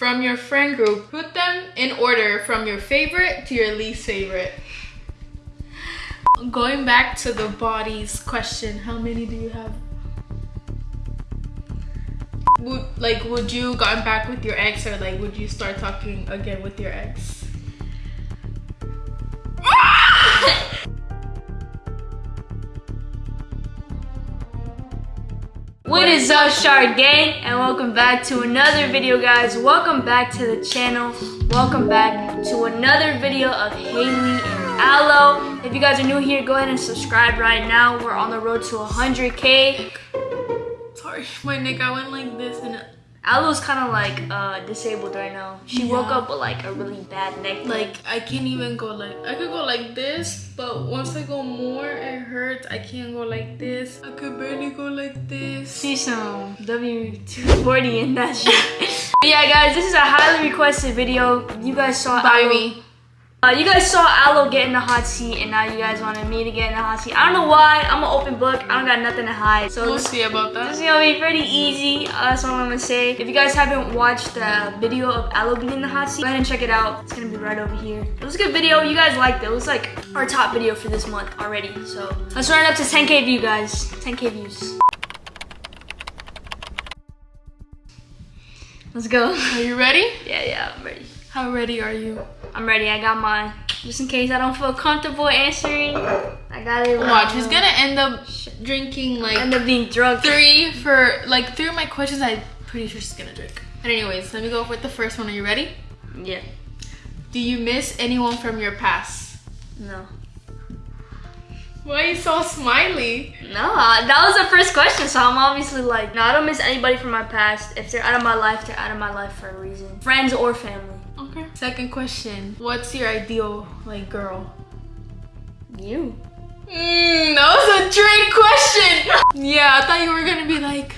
from your friend group. Put them in order from your favorite to your least favorite. Going back to the bodies question, how many do you have? Would like would you gotten back with your ex or like would you start talking again with your ex? What is up Shark Gang and welcome back to another video guys. Welcome back to the channel. Welcome back to another video of Haley and Aloe. If you guys are new here, go ahead and subscribe right now. We're on the road to 100k. Sorry, my neck I went like this and Aloe's kind of like uh, disabled right now. She woke up with like a really bad neck. like I can't even go like I could go like this, but once I go more it hurts. I can't go like this. I could barely go like this. see some W240 in that shit. Yeah, guys, this is a highly requested video. You guys saw By Aloe- me. Uh, you guys saw Aloe get in the hot seat, and now you guys wanted me to get in the hot seat. I don't know why. I'm an open book. I don't got nothing to hide. So We'll this, see about that. this is gonna be pretty easy. Uh, that's all I'm gonna say. If you guys haven't watched the video of Aloe being in the hot seat, go ahead and check it out. It's gonna be right over here. It was a good video. You guys liked it. It was like our top video for this month already. So let's run it up to 10k view, guys. 10k views. Let's go. Are you ready? Yeah, yeah, I'm ready. How ready are you? I'm ready. I got mine. Just in case I don't feel comfortable answering, I got it. Watch, he's gonna end up drinking like end up being drunk. three for like three of my questions. I'm pretty sure she's gonna drink. But anyways, let me go with the first one. Are you ready? Yeah. Do you miss anyone from your past? No. Why are you so smiley? No, uh, that was the first question, so I'm obviously like, no, I don't miss anybody from my past. If they're out of my life, they're out of my life for a reason. Friends or family. Okay. Second question. What's your ideal like girl? You. Mm, that was a trick question. yeah, I thought you were gonna be like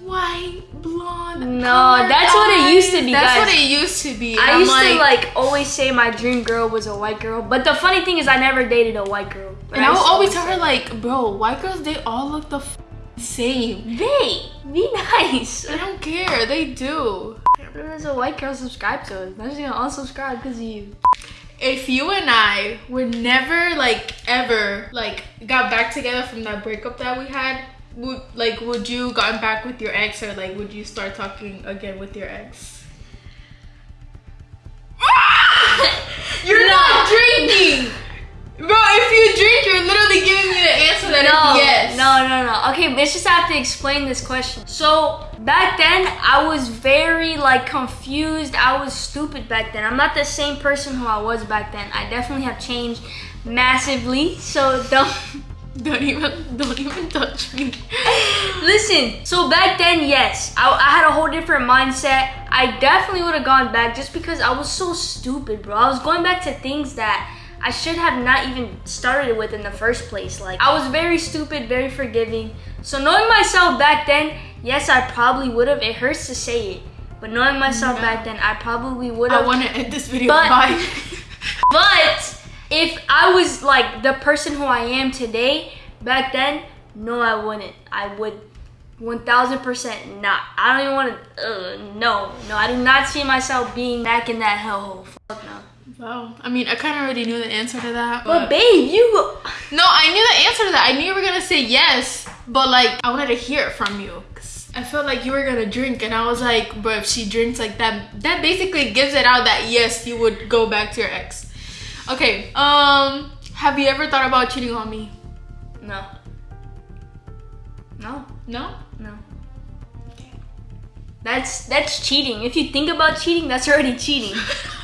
white, blonde. No, that's what it used to be, That's guys. what it used to be. I I'm used to like always say my dream girl was a white girl, but the funny thing is I never dated a white girl. And I would used to always tell her like, bro, white girls they all look the f- same. They be nice. I don't care. They do. There's a white girl subscribe to us. I'm just gonna unsubscribe because of you. If you and I would never like ever like got back together from that breakup that we had, would like would you gotten back with your ex or like would you start talking again with your ex? You're not drinking, bro. If you drink, you're literally giving me the answer that no, is yes. no, no, no. Okay, let's just have to explain this question. So back then, I was very like confused. I was stupid back then. I'm not the same person who I was back then. I definitely have changed massively. So don't. Don't even, don't even touch me. Listen, so back then, yes, I, I had a whole different mindset. I definitely would have gone back just because I was so stupid, bro. I was going back to things that I should have not even started with in the first place. Like, I was very stupid, very forgiving. So, knowing myself back then, yes, I probably would have. It hurts to say it, but knowing myself No. back then, I probably would have. I want to end this video. But- Bye. But if I was like the person who I am today, back then, no, I wouldn't. I would 1000% not. I don't even want to, uh, no, no, I do not see myself being back in that hellhole. Fuck no. Wow. I mean, I kind of already knew the answer to that. But babe, you, No, I knew the answer to that. I knew you were gonna say yes, but like I wanted to hear it from you. 'Cause I felt like you were gonna drink, and I was like, bro, if she drinks like that, that basically gives it out that yes, you would go back to your ex. Okay. Um, have you ever thought about cheating on me? no. No, No. no. That's, that's cheating. If you think about cheating, that's already cheating.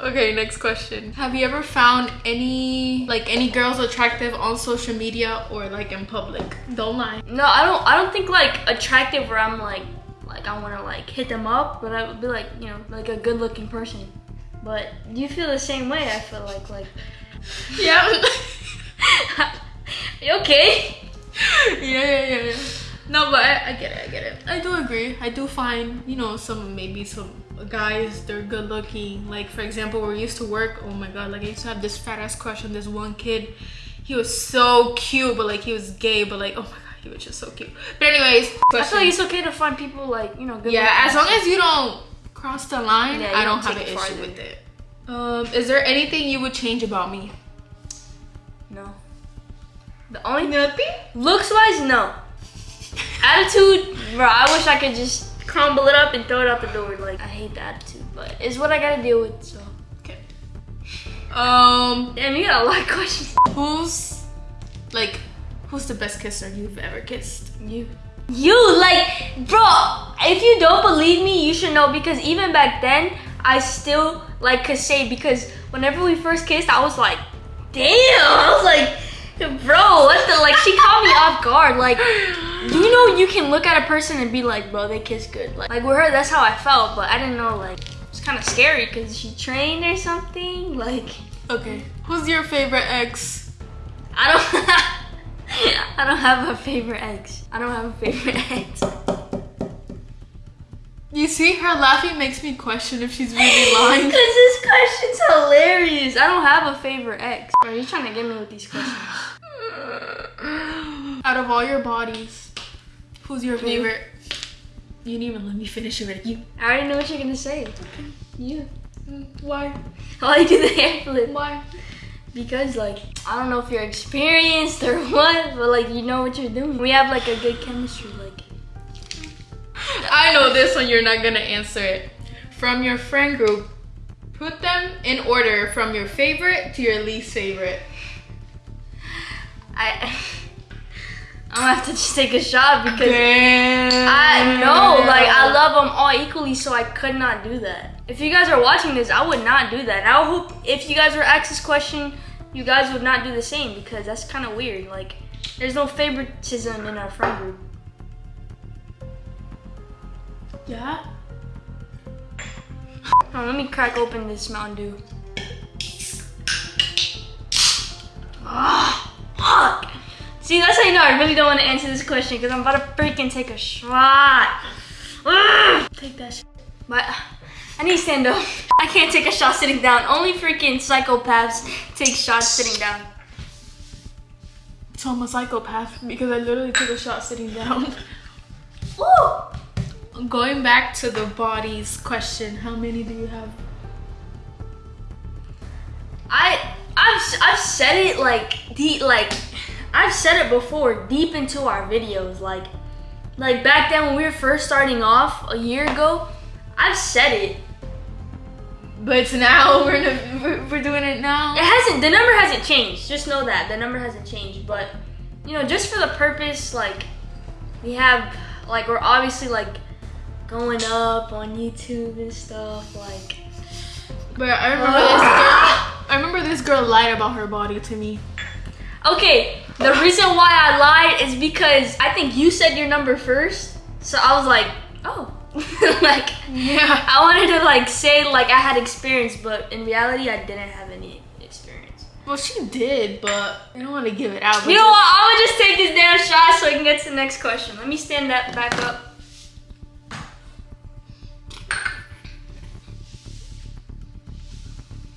okay, next question. Have you ever found any like any girls attractive on social media or like in public? Don't lie. No, I don't. I don't think like attractive where I'm like, like I want to like hit them up, but I would be like, you know, like a good-looking person. But you feel the same way. I feel like like. Yeah. You okay? yeah, yeah, yeah, yeah. No, but I, I get it, I get it. I do agree. I do find, you know, some maybe some guys they're good looking. Like for example, where we used to work, oh my god, like I used to have this fat ass crush on this one kid. He was so cute, but like he was gay, but like oh my god, he was just so cute. But anyways, I feel like it's okay to find people like you know. Good yeah, as long as you don't cross the line, Yeah, I don't don't have an issue with it. Um, is there anything you would change about me? no. The only Nothing. looks wise, no. Attitude, bro. I wish I could just crumble it up and throw it out the door. Like I hate the attitude, but it's what I gotta deal with. So. Okay. Um, Damn, you got a lot of questions. who's like, who's the best kisser you've ever kissed? You. You like, bro. If you don't believe me, you should know because even back then, I still like could say because whenever we first kissed, I was like, damn. I was like, bro, what the like? She caught me off guard. Like, do you know you can look at a person and be like, bro, they kiss good. Like, like with her, that's how I felt, but I didn't know like it's kind of scary because she trained or something. Like, Okay. Who's your favorite ex? I don't. I don't have a favorite ex. I don't have a favorite ex. You see, her laughing makes me question if she's really lying. Because this question's hilarious. I don't have a favorite ex. Are you trying to get me with these questions? Out of all your bodies, who's your favorite? You didn't even let me finish it. You. I already know what you're gonna say. You. Why? Why you do the hair flip? Why? Because like I don't know if you're experienced or what, but like you know what you're doing. We have like a good chemistry. Like I know this one. You're not gonna answer it. From your friend group, put them in order from your favorite to your least favorite. I. I'm gonna have to just take a shot because Damn. I know, like I love them all equally, so I could not do that. If you guys are watching this, I would not do that. I hope if you guys were asked this question, you guys would not do the same because that's kind of weird. Like, there's no favoritism in our friend group. Yeah. Hold let me crack open this Mountain Dew. See, that's how you know I really don't want to answer this question because I'm about to freaking take a shot. Ah, take that shit. But I need to stand up. I can't take a shot sitting down. Only freaking psychopaths take shots sitting down. So I'm a psychopath because I literally took a shot sitting down. Ooh. Going back to the bodies question, how many do you have? I I've I've said it like deep like I've said it before deep into our videos like like back then when we were first starting off a year ago I've said it But now we're, in a, we're we're doing it now. it hasn't the number hasn't changed just know that the number hasn't changed but you know just for the purpose like we have like we're obviously like going up on YouTube and stuff like But I remember this girl. I remember this girl lied about her body to me. Okay, the reason why I lied is because I think you said your number first. So I was like, oh. like Yeah. I wanted to like say like I had experience, but in reality I didn't have any experience. Well, she did, but I don't want to give it out. You know what? I'm gonna just take this damn shot so I can get to the next question. Let me stand that back up.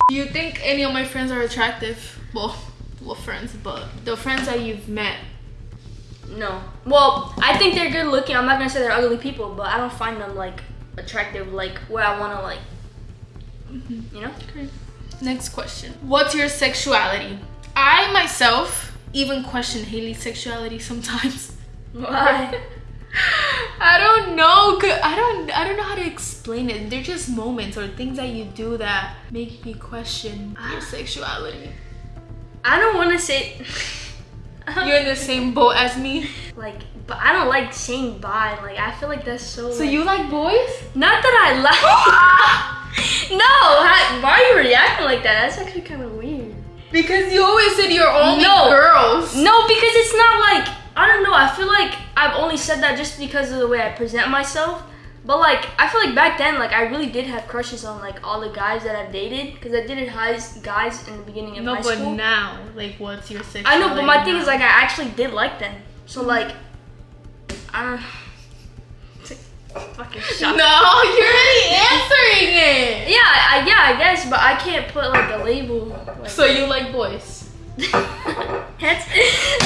Do you think any of my friends are attractive? Well, well, friends, but the friends that you've met. No. Well, I think they're good looking. I'm not gonna say they're ugly people, but I don't find them like attractive, like where I wanna like, mm-hmm. you know. Next question. What's your sexuality? I myself even question Haley's sexuality sometimes. Why? I don't know. I don't. I don't know how to explain it. They're just moments or things that you do that make me question your ah. sexuality. I don't want to say. You're in the same boat as me. like, but I don't like saying bye. Like, I feel like that's so. So like- you like boys? Not that I like. no, how, why are you reacting like that? That's actually kind of weird. Because you always said you're only No. girls. No, because it's not like I don't know. I feel like I've only said that just because of the way I present myself. But like, I feel like back then, like I really did have crushes on like all the guys that I've dated because I dated guys guys in the beginning of No, high but now, like, what's your sexuality? I know, but my thing is like I actually did like them. So mm-hmm. like, I don't. Fucking shut No, you're already answering it. Yeah, I, yeah, I guess, but I can't put like a label. Like, So you like boys? that's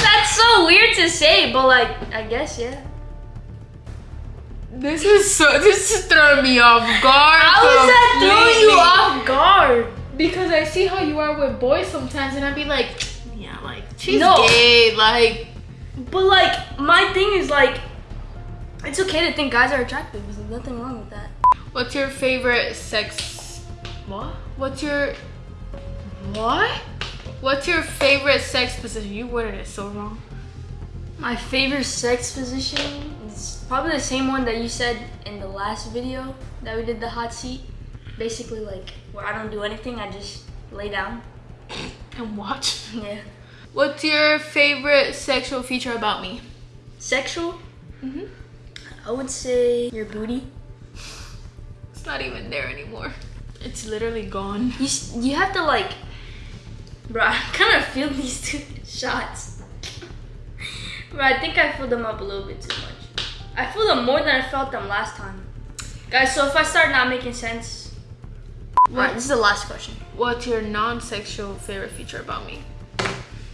that's so weird to say, but like I guess yeah. This is so. This is throwing me off guard. How is that throwing you off guard? Because I see how you are with boys sometimes, and I'd be like, yeah, like she's No. gay. Like, But like my thing is like it's okay to think guys are attractive. There's nothing wrong with that. what's your favorite sex? What? What's your what? What's your favorite sex position? You worded it so wrong. My favorite sex position is probably the same one that you said in the last video that we did the hot seat. Basically like where I don't do anything, I just lay down. And watch. Yeah. What's your favorite sexual feature about me? Sexual? Mm-hmm. I would say your booty. It's not even there anymore. It's literally gone. You you have to like, bro. I kind of feel these two shots. Bro, I think I filled them up a little bit too much. I filled them more than I felt them last time. Guys, so if I start not making sense, Alright, this is the last question. What's your non-sexual favorite feature about me?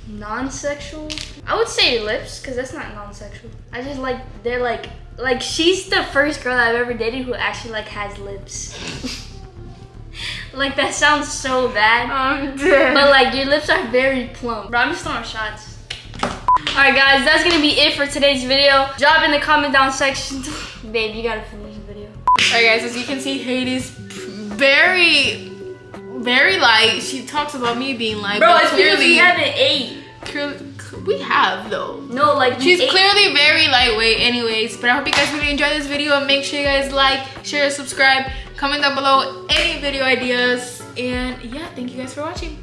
Non-sexual? I would say lips, cause that's not non-sexual. I just like they're like like she's the first girl I've ever dated who actually like has lips. like that sounds so bad. I'm dead. But like your lips are very plump. Bro, I'm just throwing shots. Alright guys, that's gonna be it for today's video. Drop in the comment down section. Babe, you gotta finish the video. Alright guys, as you can see, Haley's very, very light. She talks about me being light, Bro, it's because clearly, we haven't ate. clearly, we have though. No, like She's clearly very lightweight anyways, but I hope you guys really enjoyed this video and make sure you guys like, share, subscribe, comment down below any video ideas, and yeah, thank you guys for watching.